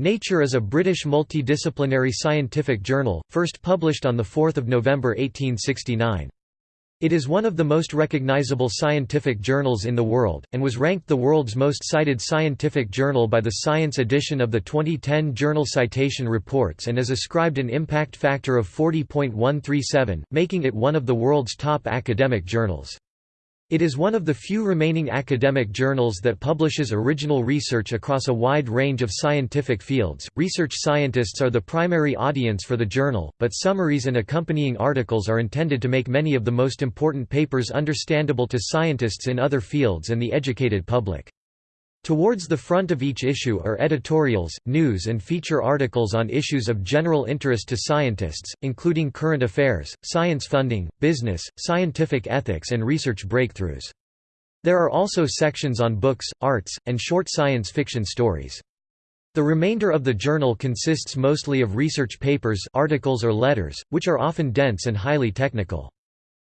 Nature is a British multidisciplinary scientific journal, first published on 4 November 1869. It is one of the most recognizable scientific journals in the world, and was ranked the world's most cited scientific journal by the Science edition of the 2010 Journal Citation Reports and is ascribed an impact factor of 40.137, making it one of the world's top academic journals. It is one of the few remaining academic journals that publishes original research across a wide range of scientific fields. Research scientists are the primary audience for the journal, but summaries and accompanying articles are intended to make many of the most important papers understandable to scientists in other fields and the educated public. Towards the front of each issue are editorials, news and feature articles on issues of general interest to scientists, including current affairs, science funding, business, scientific ethics and research breakthroughs. There are also sections on books, arts, and short science fiction stories. The remainder of the journal consists mostly of research papers articles or letters, which are often dense and highly technical.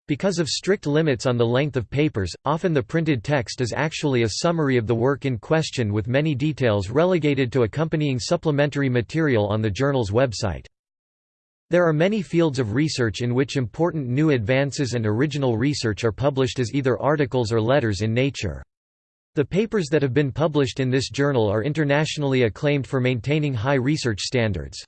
Because of strict limits on the length of papers, often the printed text is actually a summary of the work in question with many details relegated to accompanying supplementary material on the journal's website. There are many fields of research in which important new advances and original research are published as either articles or letters in Nature. The papers that have been published in this journal are internationally acclaimed for maintaining high research standards.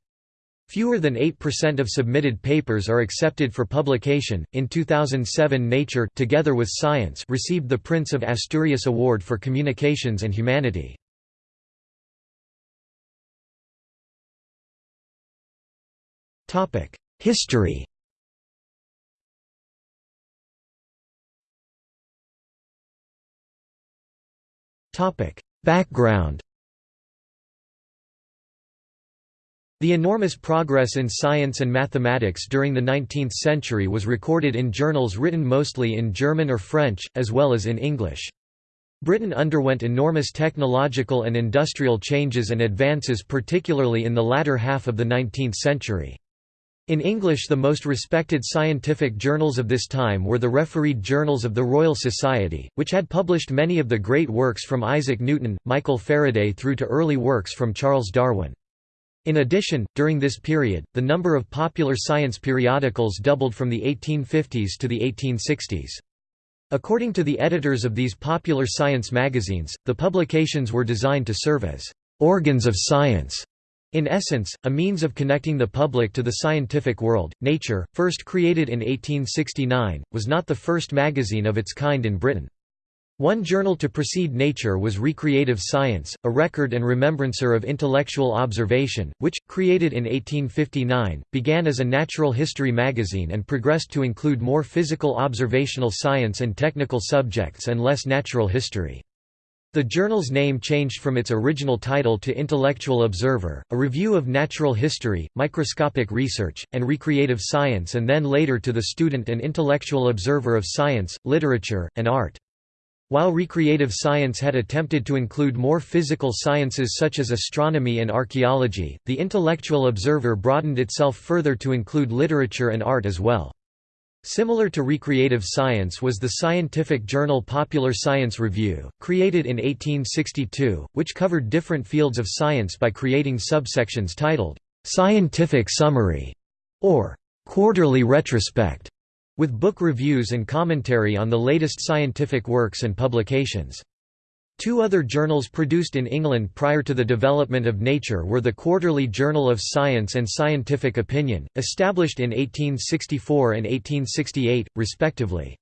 Fewer than 8% of submitted papers are accepted for publication. In 2007, Nature, together with Science, received the Prince of Asturias Award for Communications and Humanity. Topic: History. Topic: Background. The enormous progress in science and mathematics during the 19th century was recorded in journals written mostly in German or French, as well as in English. Britain underwent enormous technological and industrial changes and advances particularly in the latter half of the 19th century. In English the most respected scientific journals of this time were the refereed journals of the Royal Society, which had published many of the great works from Isaac Newton, Michael Faraday through to early works from Charles Darwin. In addition, during this period, the number of popular science periodicals doubled from the 1850s to the 1860s. According to the editors of these popular science magazines, the publications were designed to serve as organs of science. In essence, a means of connecting the public to the scientific world. Nature, first created in 1869, was not the first magazine of its kind in Britain. One journal to precede Nature was Recreative Science, a record and remembrancer of intellectual observation, which, created in 1859, began as a natural history magazine and progressed to include more physical observational science and technical subjects and less natural history. The journal's name changed from its original title to Intellectual Observer, a review of natural history, microscopic research, and recreative science and then later to the Student and Intellectual Observer of Science, Literature, and Art. While recreative science had attempted to include more physical sciences such as astronomy and archaeology, the intellectual observer broadened itself further to include literature and art as well. Similar to recreative science was the scientific journal Popular Science Review, created in 1862, which covered different fields of science by creating subsections titled, "'Scientific Summary' or "'Quarterly Retrospect' with book reviews and commentary on the latest scientific works and publications. Two other journals produced in England prior to the development of Nature were the Quarterly Journal of Science and Scientific Opinion, established in 1864 and 1868, respectively.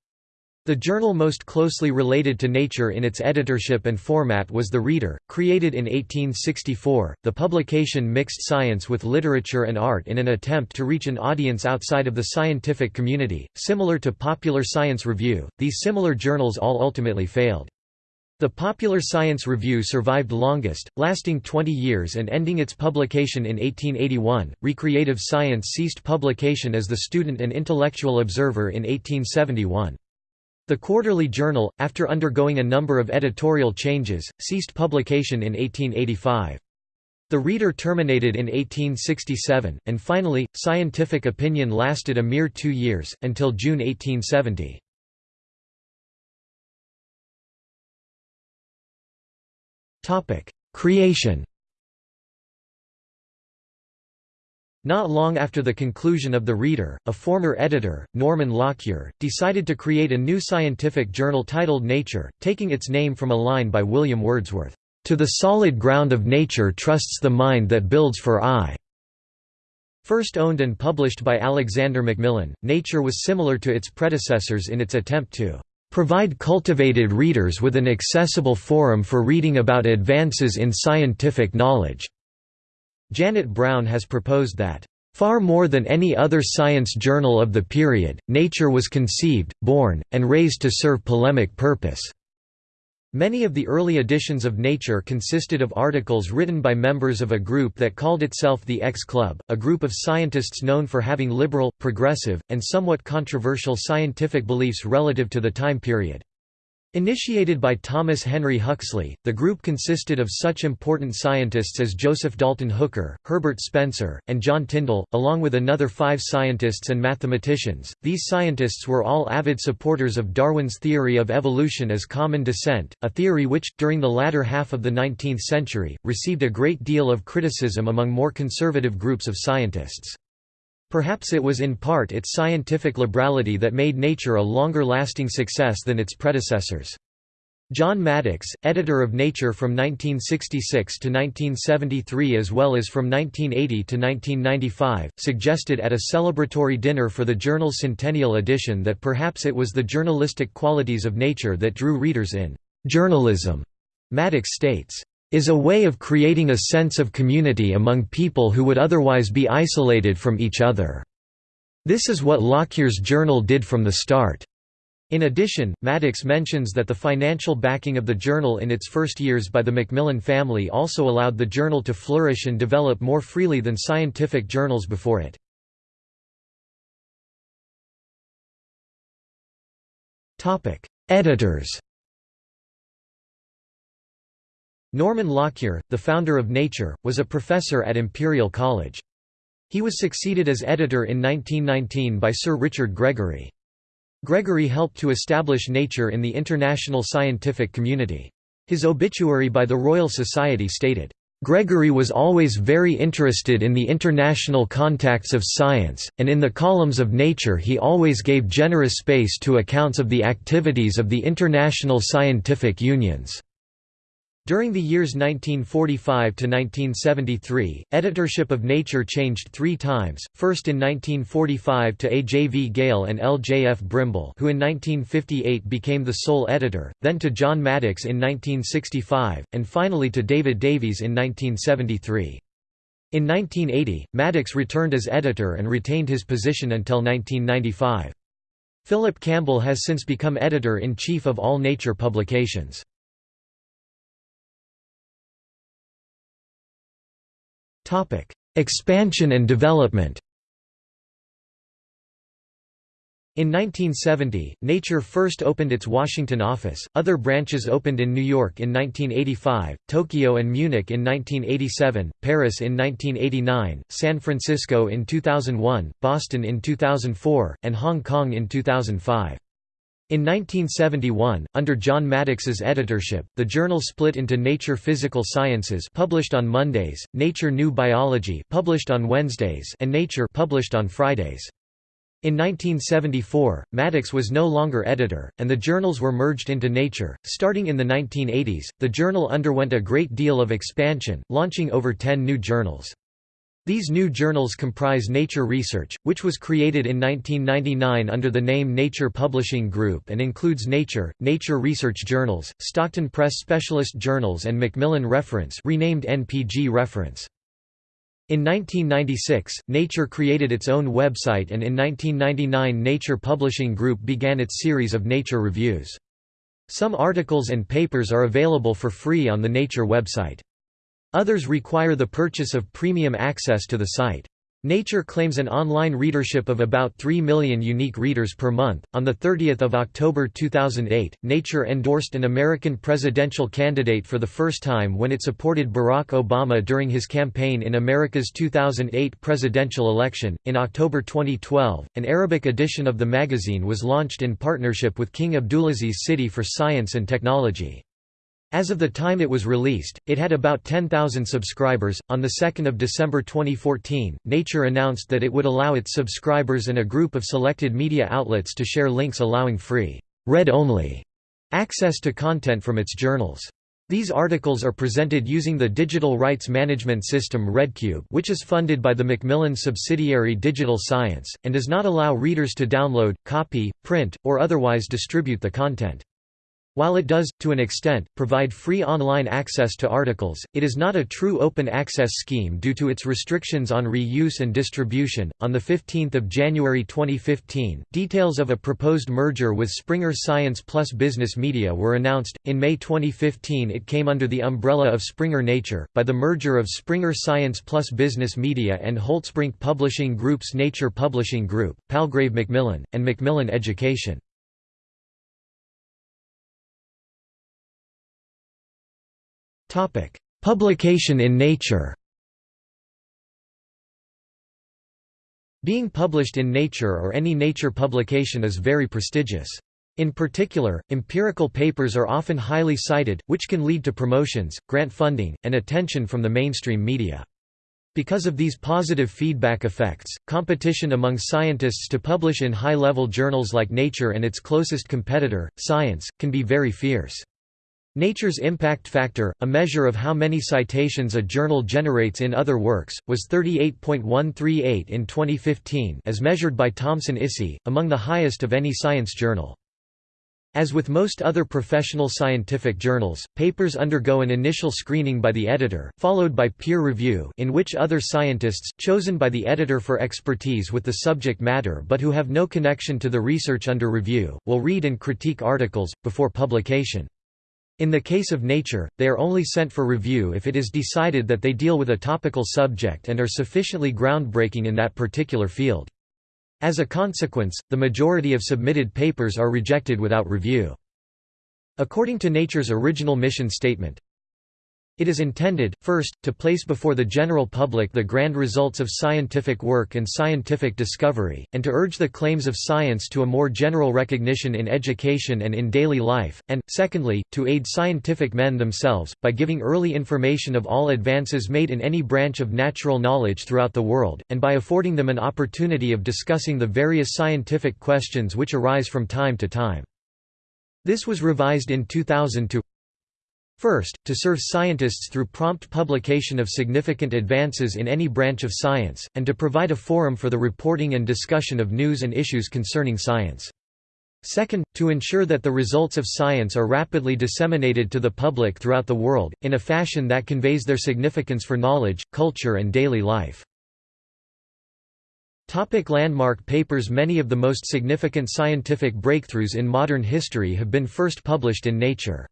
The journal most closely related to Nature in its editorship and format was The Reader, created in 1864. The publication mixed science with literature and art in an attempt to reach an audience outside of the scientific community. Similar to Popular Science Review, these similar journals all ultimately failed. The Popular Science Review survived longest, lasting 20 years and ending its publication in 1881. Recreative Science ceased publication as the Student and Intellectual Observer in 1871. The Quarterly Journal, after undergoing a number of editorial changes, ceased publication in 1885. The Reader terminated in 1867, and finally, Scientific Opinion lasted a mere two years, until June 1870. Creation Not long after the conclusion of The Reader, a former editor, Norman Lockyer, decided to create a new scientific journal titled Nature, taking its name from a line by William Wordsworth, "...to the solid ground of nature trusts the mind that builds for aye." First owned and published by Alexander Macmillan, Nature was similar to its predecessors in its attempt to "...provide cultivated readers with an accessible forum for reading about advances in scientific knowledge." Janet Browne has proposed that, "...far more than any other science journal of the period, Nature was conceived, born, and raised to serve polemic purpose." Many of the early editions of Nature consisted of articles written by members of a group that called itself the X Club, a group of scientists known for having liberal, progressive, and somewhat controversial scientific beliefs relative to the time period. Initiated by Thomas Henry Huxley, the group consisted of such important scientists as Joseph Dalton Hooker, Herbert Spencer, and John Tyndall, along with another five scientists and mathematicians. These scientists were all avid supporters of Darwin's theory of evolution as common descent, a theory which, during the latter half of the 19th century, received a great deal of criticism among more conservative groups of scientists. Perhaps it was in part its scientific liberality that made Nature a longer-lasting success than its predecessors. John Maddox, editor of Nature from 1966 to 1973 as well as from 1980 to 1995, suggested at a celebratory dinner for the journal's centennial edition that perhaps it was the journalistic qualities of Nature that drew readers in. Journalism, Maddox states, is a way of creating a sense of community among people who would otherwise be isolated from each other. This is what Lockyer's journal did from the start. In addition, Maddox mentions that the financial backing of the journal in its first years by the Macmillan family also allowed the journal to flourish and develop more freely than scientific journals before it. Editors Norman Lockyer, the founder of Nature, was a professor at Imperial College. He was succeeded as editor in 1919 by Sir Richard Gregory. Gregory helped to establish Nature in the international scientific community. His obituary by the Royal Society stated, Gregory was always very interested in the international contacts of science, and in the columns of Nature he always gave generous space to accounts of the activities of the international scientific unions. During the years 1945 to 1973, editorship of Nature changed three times, first in 1945 to A. J. V. Gale and L. J. F. Brimble who in 1958 became the sole editor, then to John Maddox in 1965, and finally to David Davies in 1973. In 1980, Maddox returned as editor and retained his position until 1995. Philip Campbell has since become editor-in-chief of all Nature publications. Expansion and development In 1970, Nature first opened its Washington office, other branches opened in New York in 1985, Tokyo and Munich in 1987, Paris in 1989, San Francisco in 2001, Boston in 2004, and Hong Kong in 2005. In 1971, under John Maddox's editorship, the journal split into Nature Physical Sciences published on Mondays, Nature New Biology published on Wednesdays, and Nature published on Fridays. In 1974, Maddox was no longer editor, and the journals were merged into Nature. Starting in the 1980s, the journal underwent a great deal of expansion, launching over 10 new journals. These new journals comprise Nature Research, which was created in 1999 under the name Nature Publishing Group and includes Nature, Nature Research Journals, Stockton Press Specialist Journals and Macmillan Reference renamed NPG Reference. In 1996, Nature created its own website and in 1999 Nature Publishing Group began its series of Nature reviews. Some articles and papers are available for free on the Nature website. Others require the purchase of premium access to the site. Nature claims an online readership of about 3 million unique readers per month. On the 30th of October 2008, Nature endorsed an American presidential candidate for the first time when it supported Barack Obama during his campaign in America's 2008 presidential election. In October 2012, an Arabic edition of the magazine was launched in partnership with King Abdulaziz City for Science and Technology. As of the time it was released, it had about 10,000 subscribers. On the 2nd of December 2014, Nature announced that it would allow its subscribers and a group of selected media outlets to share links allowing free, read-only access to content from its journals. These articles are presented using the digital rights management system ReadCube which is funded by the Macmillan subsidiary Digital Science, and does not allow readers to download, copy, print, or otherwise distribute the content. While it does, to an extent, provide free online access to articles, it is not a true open access scheme due to its restrictions on reuse and distribution. On the 15th of January 2015, details of a proposed merger with Springer Science Plus Business Media were announced. In May 2015, it came under the umbrella of Springer Nature by the merger of Springer Science Plus Business Media and Holtzbrinck Publishing Group's Nature Publishing Group, Palgrave Macmillan, and Macmillan Education. Publication in Nature Being published in Nature or any Nature publication is very prestigious. In particular, empirical papers are often highly cited, which can lead to promotions, grant funding, and attention from the mainstream media. Because of these positive feedback effects, competition among scientists to publish in high-level journals like Nature and its closest competitor, Science, can be very fierce. Nature's impact factor, a measure of how many citations a journal generates in other works, was 38.138 in 2015 as measured by Thomson-ISI, among the highest of any science journal. As with most other professional scientific journals, papers undergo an initial screening by the editor, followed by peer review in which other scientists, chosen by the editor for expertise with the subject matter but who have no connection to the research under review, will read and critique articles, before publication. In the case of Nature, they are only sent for review if it is decided that they deal with a topical subject and are sufficiently groundbreaking in that particular field. As a consequence, the majority of submitted papers are rejected without review. According to Nature's original mission statement, it is intended, first, to place before the general public the grand results of scientific work and scientific discovery, and to urge the claims of science to a more general recognition in education and in daily life, and, secondly, to aid scientific men themselves, by giving early information of all advances made in any branch of natural knowledge throughout the world, and by affording them an opportunity of discussing the various scientific questions which arise from time to time. This was revised in 2000 to First, to serve scientists through prompt publication of significant advances in any branch of science, and to provide a forum for the reporting and discussion of news and issues concerning science. Second, to ensure that the results of science are rapidly disseminated to the public throughout the world, in a fashion that conveys their significance for knowledge, culture and daily life. Topic landmark papers Many of the most significant scientific breakthroughs in modern history have been first published in Nature.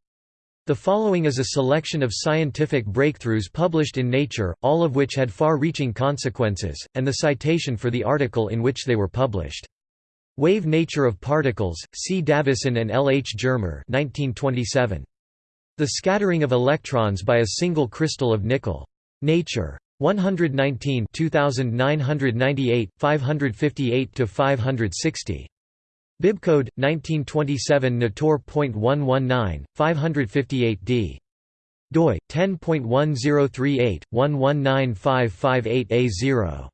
The following is a selection of scientific breakthroughs published in Nature, all of which had far-reaching consequences, and the citation for the article in which they were published. Wave Nature of Particles, C. Davisson and L. H. Germer 1927. The Scattering of Electrons by a Single Crystal of Nickel. Nature. 119 2998, 558–560. Bibcode 1927 Natur.119 558 d. doi 10.1038 119558A0.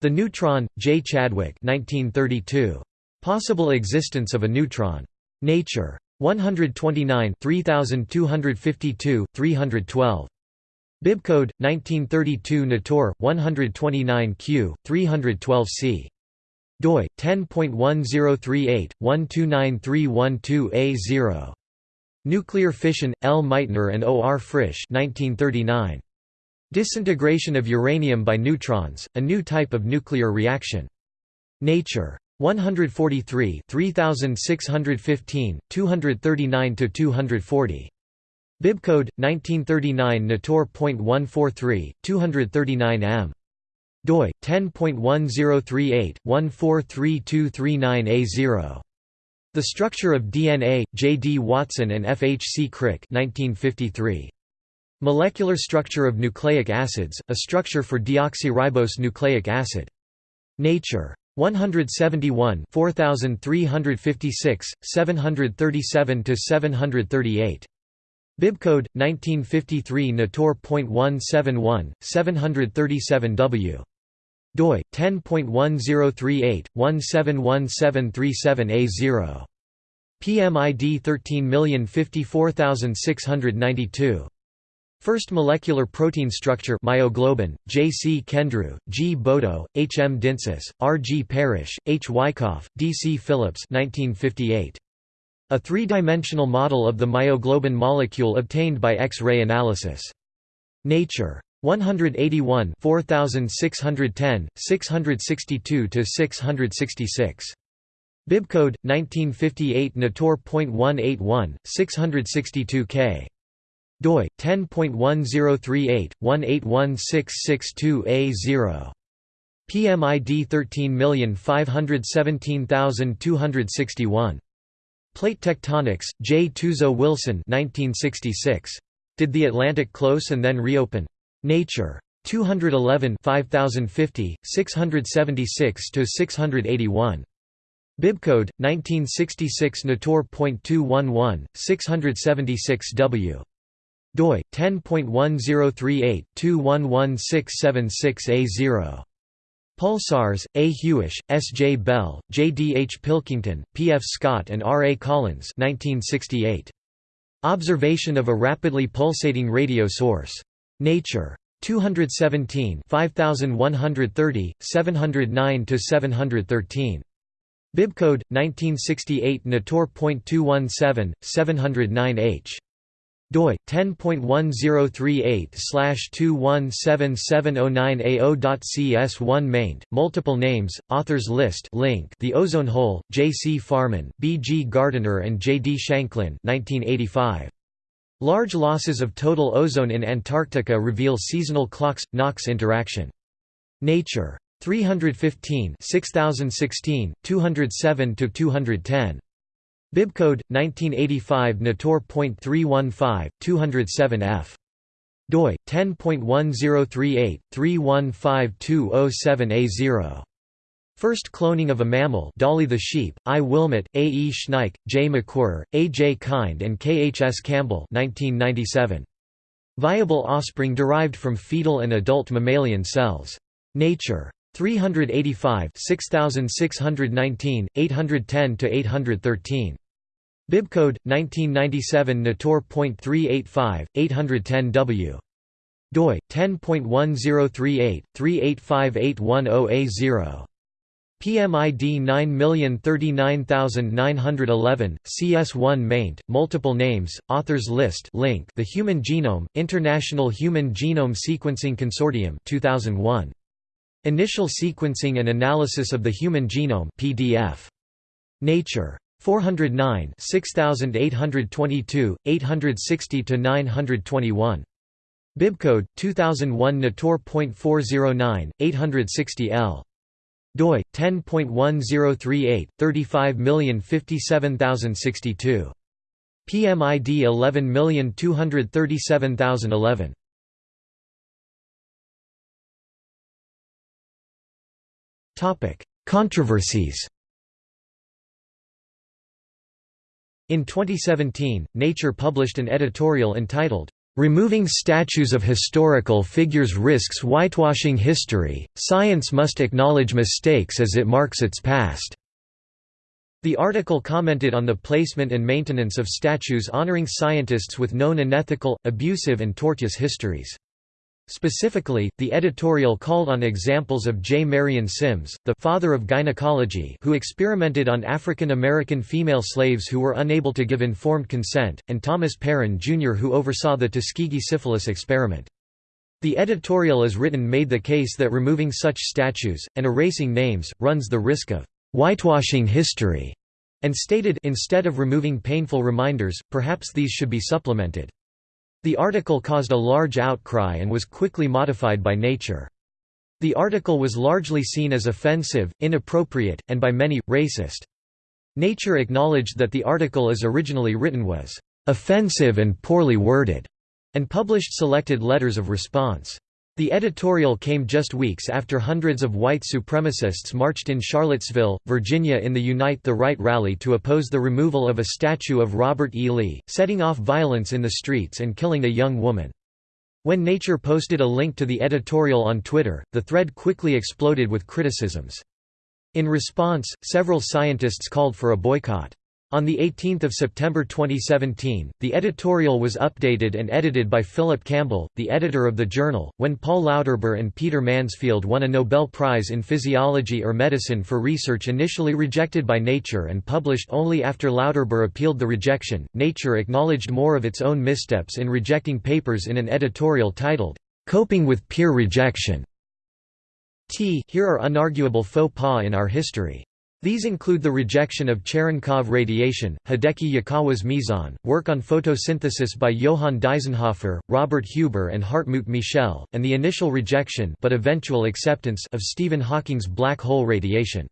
The Neutron, J. Chadwick 1932. Possible existence of a neutron. Nature. 129 3252, 312. Bibcode 1932 Natur 129 Q 312 C doi 10.1038/129312A0. Nuclear fission, L. Meitner and O. R. Frisch 1939. Disintegration of uranium by neutrons, a new type of nuclear reaction. Nature. 143 3615, 239–240. Bibcode, 1939 Natur.143, 239 m doi 10.1038/143239A0. The Structure of DNA, J. D. Watson and F. H. C. Crick 1953. Molecular Structure of Nucleic Acids, a Structure for Deoxyribose Nucleic Acid. Nature. 171 4356, 737–738. Bibcode 1953 Natur.171 737W doi 10.1038 171737A0 PMID 13054692 First molecular protein structure myoglobin, J. C. Kendrew, G. Bodo, H. M. Dintzis, R. G. Parrish, H. Wyckoff, D. C. Phillips 1958. A three-dimensional model of the myoglobin molecule obtained by X-ray analysis. Nature. 181 4610, 662–666. Bibcode 1958 Natur.181, 662 k doi 10.1038 181662A0 PMID 13517261 Plate Tectonics J. Tuzo Wilson 1966 Did the Atlantic close and then reopen? Nature. 211 5050 676 to 681 Bibcode 1966 Natur.211 676 W. Doi 10.1038/211676A0 Pulsars, A. Hewish, S. J. Bell, J. D. H. Pilkington, P. F. Scott and R. A. Collins 1968. Observation of a rapidly pulsating radio source. Nature. 217 5130, 709–713. Bibcode, 1968 Natur.217, 709H doi 10.1038/217709a0.cs1 maint multiple names authors list link The Ozone Hole J C Farman B G Gardiner and J D Shanklin 1985 Large losses of total ozone in Antarctica reveal seasonal ClOx NOx interaction. Nature. 315 6016 207 to 210 Bibcode 1985 Natur.315 207 F doi 10.1038 315207A0 First cloning of a mammal Dolly the sheep, I. Wilmut, A. E. Schnieke, J. McWhir, A. J. Kind and K. H. S. Campbell 1997. Viable offspring derived from fetal and adult mammalian cells. Nature. 385 6619, 810–813. Bibcode, 1997 Natur.385, 810 W. doi, 10.1038/385810A0. PMID 9039911, CS1 maint, multiple names, authors list link The Human Genome, International Human Genome Sequencing Consortium 2001. Initial Sequencing and Analysis of the Human Genome PDF. Nature. 409 6822, 860–921. Bibcode, 2001 Natur.409, 860 L. doi, 10.1038, 35057062. PMID 11237011. Controversies In 2017, Nature published an editorial entitled, "'Removing Statues of Historical Figures Risks Whitewashing History, Science Must Acknowledge Mistakes as it Marks its Past'". The article commented on the placement and maintenance of statues honoring scientists with known unethical, abusive and tortuous histories. Specifically, the editorial called on examples of J. Marion Sims, the father of gynecology who experimented on African American female slaves who were unable to give informed consent, and Thomas Parran, Jr. who oversaw the Tuskegee syphilis experiment. The editorial as written made the case that removing such statues, and erasing names, runs the risk of «whitewashing history», and stated instead of removing painful reminders, perhaps these should be supplemented. The article caused a large outcry and was quickly modified by Nature. The article was largely seen as offensive, inappropriate, and by many, racist. Nature acknowledged that the article as originally written was offensive and poorly worded, and published selected letters of response. The editorial came just weeks after hundreds of white supremacists marched in Charlottesville, Virginia in the Unite the Right rally to oppose the removal of a statue of Robert E. Lee, setting off violence in the streets and killing a young woman. When Nature posted a link to the editorial on Twitter, the thread quickly exploded with criticisms. In response, several scientists called for a boycott. On 18 September 2017, the editorial was updated and edited by Philip Campbell, the editor of the journal, when Paul Lauterbur and Peter Mansfield won a Nobel Prize in Physiology or Medicine for research initially rejected by Nature and published only after Lauterbur appealed the rejection. Nature acknowledged more of its own missteps in rejecting papers in an editorial titled, Coping with Peer Rejection. T here are unarguable faux pas in our history. These include the rejection of Cherenkov radiation, Hideki Yukawa's meson, work on photosynthesis by Johann Deisenhofer, Robert Huber and Hartmut Michel, and the initial rejection but eventual acceptance of Stephen Hawking's black hole radiation.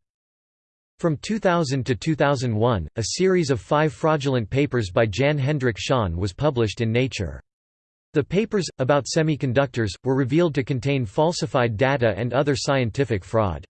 From 2000 to 2001, a series of five fraudulent papers by Jan Hendrik Schon was published in Nature. The papers, about semiconductors, were revealed to contain falsified data and other scientific fraud.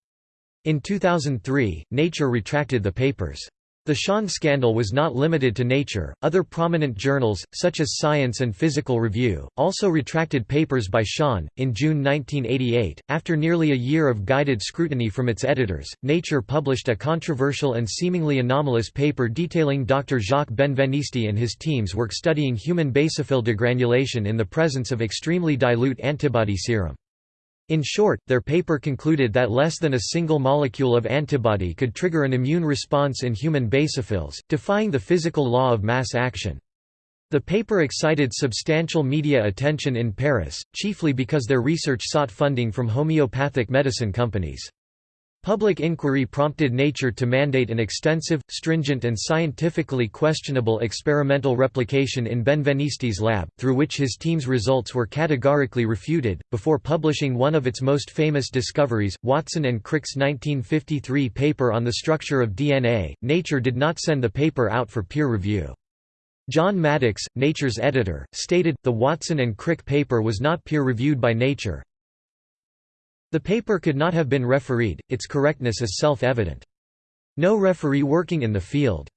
In 2003, Nature retracted the papers. The Schon scandal was not limited to Nature, other prominent journals, such as Science and Physical Review, also retracted papers by Schon. In June 1988, after nearly a year of guided scrutiny from its editors, Nature published a controversial and seemingly anomalous paper detailing Dr. Jacques Benveniste and his team's work studying human basophil degranulation in the presence of extremely dilute antibody serum. In short, their paper concluded that less than a single molecule of antibody could trigger an immune response in human basophils, defying the physical law of mass action. The paper excited substantial media attention in Paris, chiefly because their research sought funding from homeopathic medicine companies. Public inquiry prompted Nature to mandate an extensive, stringent and scientifically questionable experimental replication in Benveniste's lab, through which his team's results were categorically refuted, before publishing one of its most famous discoveries, Watson and Crick's 1953 paper on the structure of DNA. Nature did not send the paper out for peer review. John Maddox, Nature's editor, stated, the Watson and Crick paper was not peer-reviewed by Nature, the paper could not have been refereed, its correctness is self-evident. No referee working in the field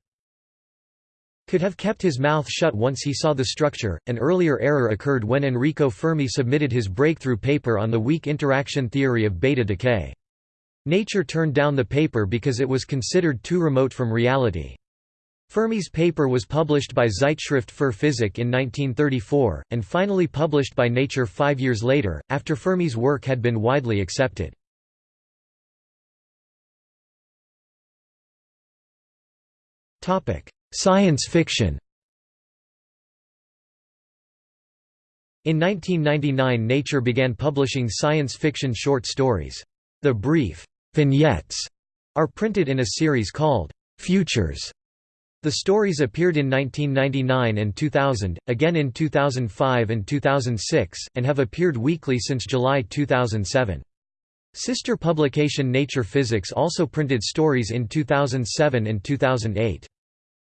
could have kept his mouth shut once he saw the structure. An earlier error occurred when Enrico Fermi submitted his breakthrough paper on the weak interaction theory of beta decay. Nature turned down the paper because it was considered too remote from reality. Fermi's paper was published by Zeitschrift für Physik in 1934, and finally published by Nature five years later, after Fermi's work had been widely accepted. Science fiction In 1999 Nature began publishing science fiction short stories. The brief vignettes are printed in a series called Futures the stories appeared in 1999 and 2000, again in 2005 and 2006, and have appeared weekly since July 2007. Sister publication Nature Physics also printed stories in 2007 and 2008.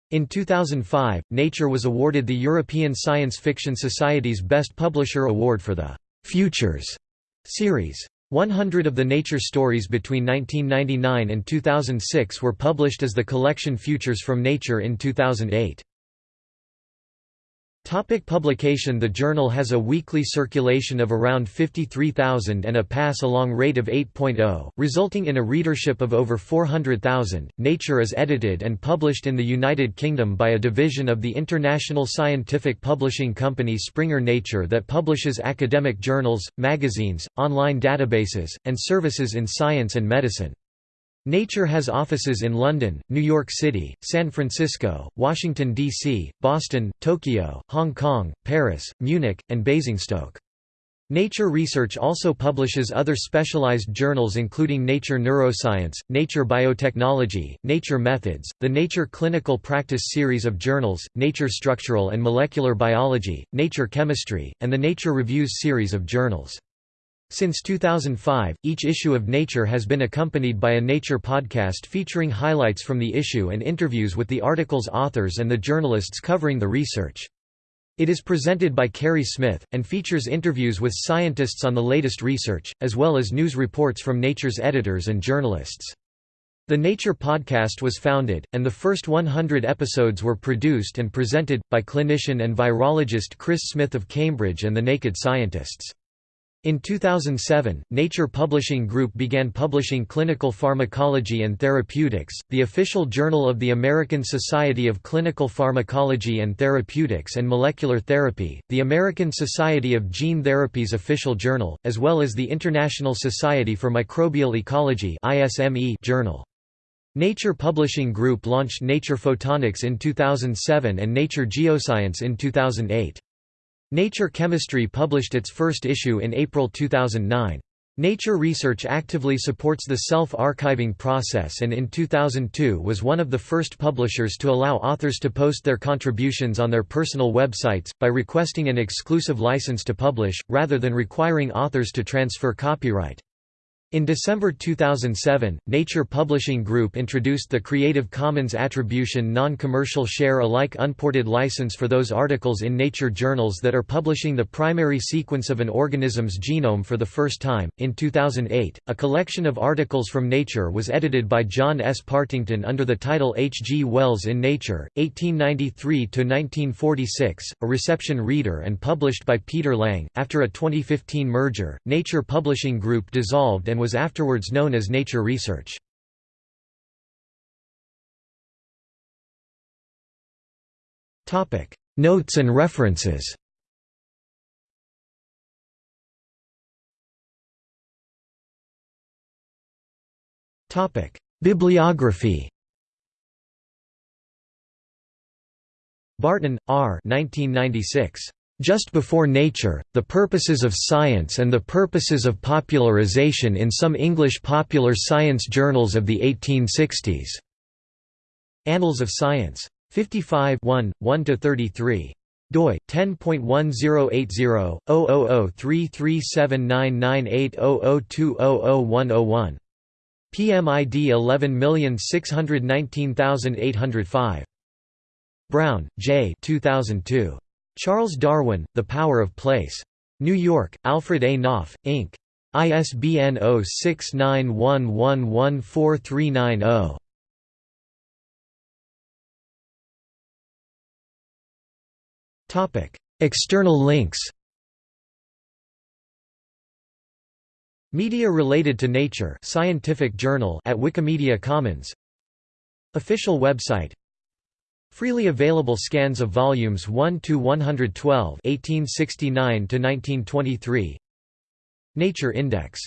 In 2005, Nature was awarded the European Science Fiction Society's Best Publisher Award for the «Futures» series. 100 of the nature stories between 1999 and 2006 were published as the collection Futures from Nature in 2008. Topic publication The journal has a weekly circulation of around 53,000 and a pass-along rate of 8.0, resulting in a readership of over 400,000. Nature is edited and published in the United Kingdom by a division of the international scientific publishing company Springer Nature that publishes academic journals, magazines, online databases, and services in science and medicine. Nature has offices in London, New York City, San Francisco, Washington, D.C., Boston, Tokyo, Hong Kong, Paris, Munich, and Basingstoke. Nature Research also publishes other specialized journals including Nature Neuroscience, Nature Biotechnology, Nature Methods, the Nature Clinical Practice series of journals, Nature Structural and Molecular Biology, Nature Chemistry, and the Nature Reviews series of journals. Since 2005, each issue of Nature has been accompanied by a Nature podcast featuring highlights from the issue and interviews with the article's authors and the journalists covering the research. It is presented by Kerri Smith, and features interviews with scientists on the latest research, as well as news reports from Nature's editors and journalists. The Nature podcast was founded, and the first 100 episodes were produced and presented, by clinician and virologist Chris Smith of Cambridge and the Naked Scientists. In 2007, Nature Publishing Group began publishing Clinical Pharmacology and Therapeutics, the official journal of the American Society of Clinical Pharmacology and Therapeutics and Molecular Therapy, the American Society of Gene Therapy's official journal, as well as the International Society for Microbial Ecology journal. Nature Publishing Group launched Nature Photonics in 2007 and Nature Geoscience in 2008. Nature Chemistry published its first issue in April 2009. Nature Research actively supports the self-archiving process and in 2002 was one of the first publishers to allow authors to post their contributions on their personal websites, by requesting an exclusive license to publish, rather than requiring authors to transfer copyright. In December 2007, Nature Publishing Group introduced the Creative Commons Attribution Non-Commercial Share Alike Unported license for those articles in Nature journals that are publishing the primary sequence of an organism's genome for the first time. In 2008, a collection of articles from Nature was edited by John S. Partington under the title H. G. Wells in Nature, 1893 to 1946, a reception reader and published by Peter Lang. After a 2015 merger, Nature Publishing Group dissolved and was afterwards known as Nature Research. Notes and references Topic Bibliography Barton, R. 1996. Just Before Nature, The Purposes of Science and the Purposes of Popularization in Some English Popular Science Journals of the 1860s. Annals of Science. 55 1–33 doi 10.1080-0033799800200101. PMID 11619805. Browne, J. 2002. Charles Darwin, The Power of Place. New York, Alfred A. Knopf, Inc. ISBN 0691114390. External links Media related to nature scientific journal at Wikimedia Commons Official website Freely available scans of volumes 1 to 112, 1869 to 1923. Nature Index